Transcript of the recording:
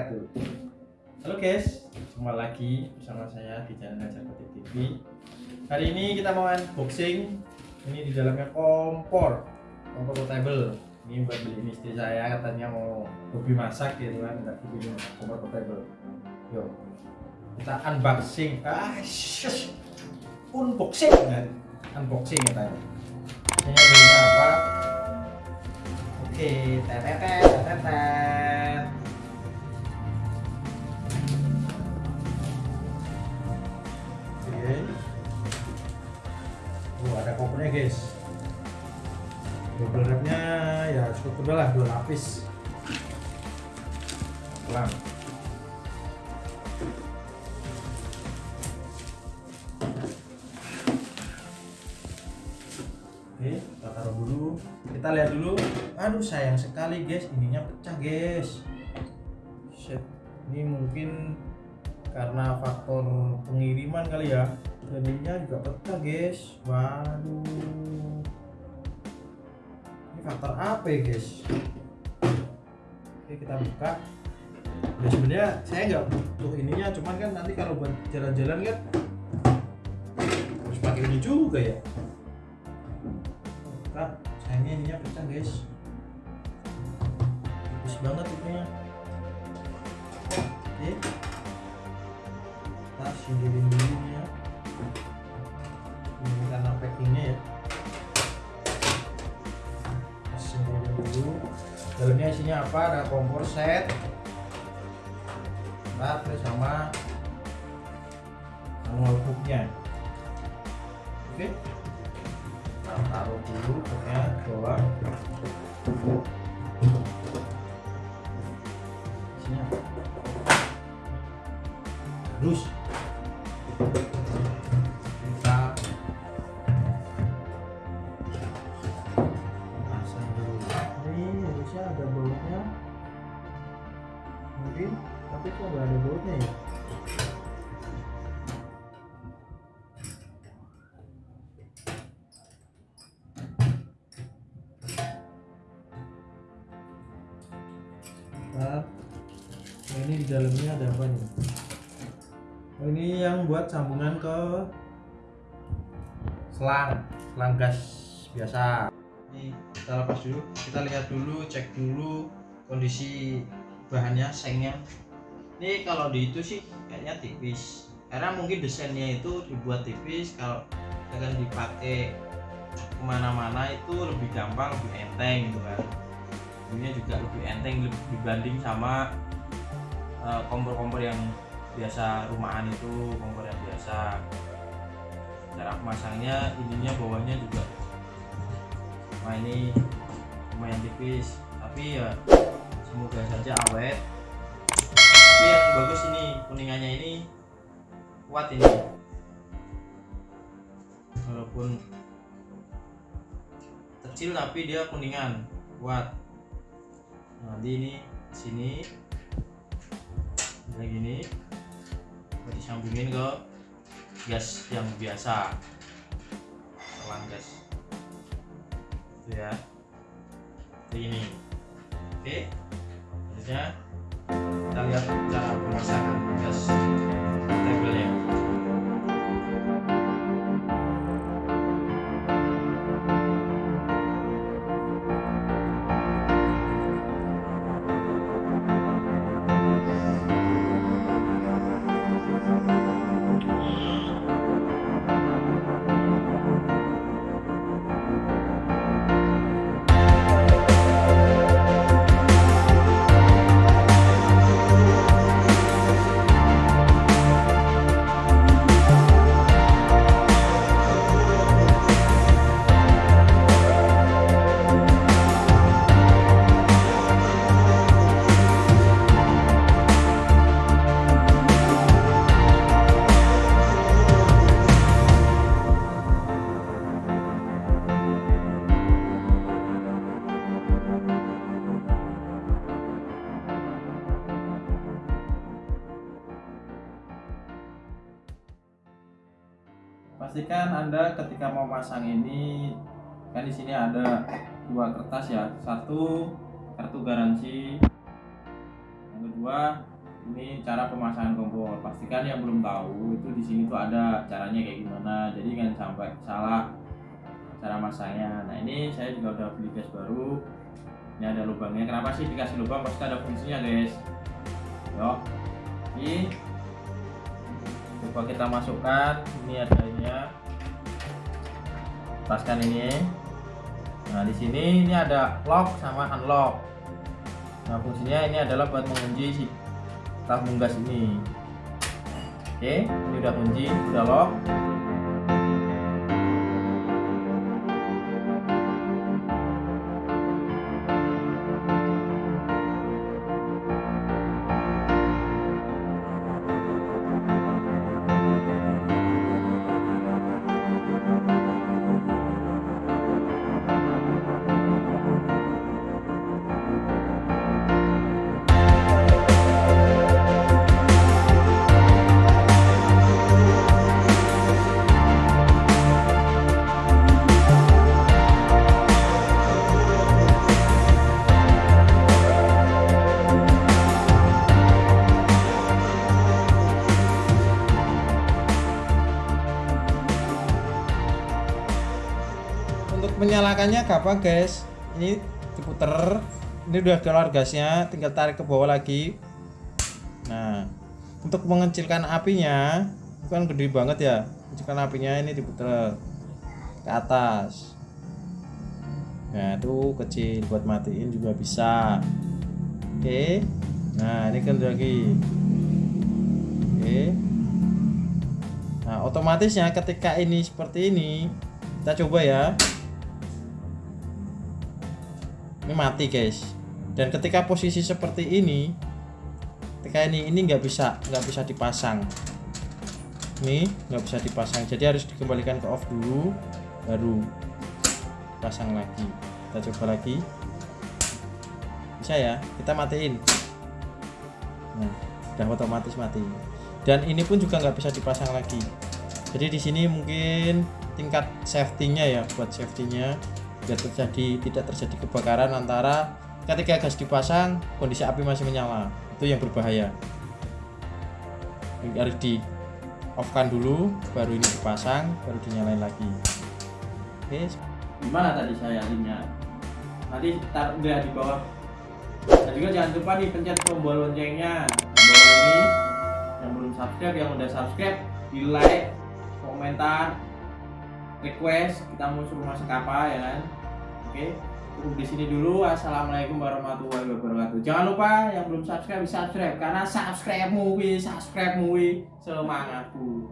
wabarakatuh Halo guys, kembali lagi bersama saya di channel Ngajar Batik TV Hari ini kita mau unboxing. Ini di dalamnya kompor. Kompor portable. Ini buat beli ini istri saya. Katanya mau hobi masak gitu kan. Nggak hobi kompor portable. Yuk kita unboxing. Ah, shush. Unboxing kan? Unboxing katanya. Ini apa? Oke, tetetet, tetetet. Guys. Double wrapnya ya cukup tebal lah, dua lapis. Pelan. Oke, kita taruh dulu. Kita lihat dulu. Aduh, sayang sekali guys, ininya pecah guys. Shit. Ini mungkin karena faktor pengiriman kali ya. Jadinya juga pecah guys. Waduh. Ini faktor apa ya guys? Oke, kita buka. Ya sebenarnya saya nggak butuh ininya, cuman kan nanti kalau buat jalan-jalan kan harus pakai ini juga ya buka sayangnya ininya pecah guys tipis banget itunya oke kita singkirin dulu isinya apa? Ada kompor set. Baterai sama manual booknya oke. Kita taruh dulu booknya bawah isinya terus dalamnya ada apa nih? Oh, ini yang buat sambungan ke selang, selang gas biasa. Ini kita lepas dulu, kita lihat dulu, cek dulu kondisi bahannya, sengnya. Ini kalau di itu sih kayaknya tipis, karena mungkin desainnya itu dibuat tipis. Kalau akan dipakai ke mana-mana itu lebih gampang, lebih enteng gitu kan ini juga lebih enteng dibanding sama kompor-kompor yang biasa rumahan itu kompor yang biasa. Cara memasangnya ininya bawahnya juga. Nah ini lumayan tipis. Tapi ya semoga saja awet. Tapi yang bagus ini kuningannya ini kuat ini. Walaupun kecil tapi dia kuningan kuat. Nanti ini sini kayak gini. Disambungin ke gas yang biasa. Selang gas. Itu ya. Seperti ini oke. Selanjutnya. Kita lihat pastikan anda ketika mau pasang ini. Kan di sini ada dua kertas ya. Satu kartu garansi. Yang kedua ini cara pemasangan kompor. Pastikan yang belum tahu itu di sini tuh ada caranya kayak gimana. Jadi kan sampai salah cara masangnya. Nah ini saya juga udah beli gas baru. Ini ada lubangnya. Kenapa sih dikasih lubang? Pasti ada fungsinya guys. Yuk. Ini coba kita masukkan ini ada ini ya lepaskan ini. Nah di sini ini ada lock sama unlock. Nah fungsinya ini adalah buat mengunci si tabung gas ini. Oke ini udah kunci udah lock menyalakannya gampang guys. Ini diputer. Ini udah keluar gasnya tinggal tarik ke bawah lagi. Nah untuk mengecilkan apinya bukan gede banget ya. Kecilkan apinya ini diputer ke atas. Nah itu kecil buat matiin juga bisa. Oke. Nah ini kan lagi. Oke. Nah otomatisnya ketika ini seperti ini kita coba ya ini mati guys. Dan ketika posisi seperti ini ketika ini ini nggak bisa nggak bisa dipasang. Ini nggak bisa dipasang. Jadi harus dikembalikan ke off dulu baru pasang lagi. Kita coba lagi. Bisa ya? Kita matiin. Nah udah otomatis mati. Dan ini pun juga nggak bisa dipasang lagi. Jadi di sini mungkin tingkat safety-nya ya buat safety-nya biar terjadi tidak terjadi kebakaran antara ketika gas dipasang kondisi api masih menyala. Itu yang berbahaya. Harus di off kan dulu baru ini dipasang baru dinyalain lagi. Oke. Gimana tadi saya linknya nanti taruh dia di bawah. Dan juga jangan lupa nih pencet tombol loncengnya. Tombol ini yang belum subscribe yang udah subscribe di like komentar request kita mau suruh masak apa ya kan oke cukup di sini dulu. Assalamualaikum warahmatullahi wabarakatuh. Jangan lupa yang belum subscribe subscribe. Karena subscribe mu subscribe mu semangatku